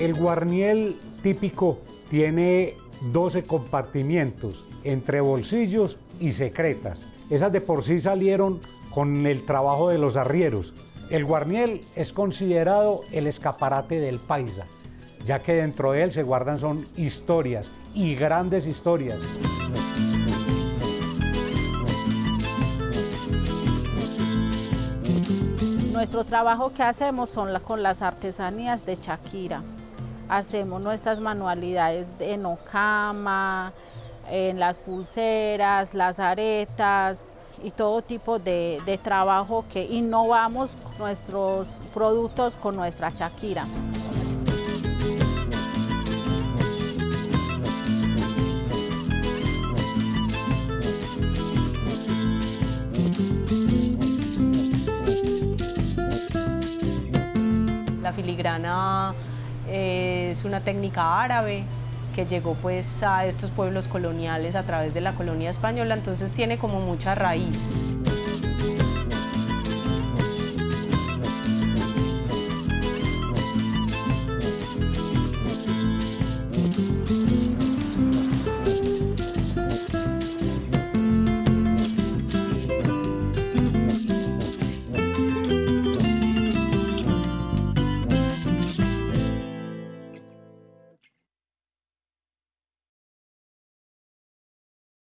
El guarniel típico tiene 12 compartimientos entre bolsillos y secretas. Esas de por sí salieron con el trabajo de los arrieros. El guarniel es considerado el escaparate del paisa, ya que dentro de él se guardan son historias y grandes historias. Nuestro trabajo que hacemos son con las artesanías de Shakira. Hacemos nuestras manualidades en ocama, en las pulseras, las aretas y todo tipo de, de trabajo que innovamos nuestros productos con nuestra Shakira. La filigrana eh, es una técnica árabe que llegó pues a estos pueblos coloniales a través de la colonia española, entonces tiene como mucha raíz.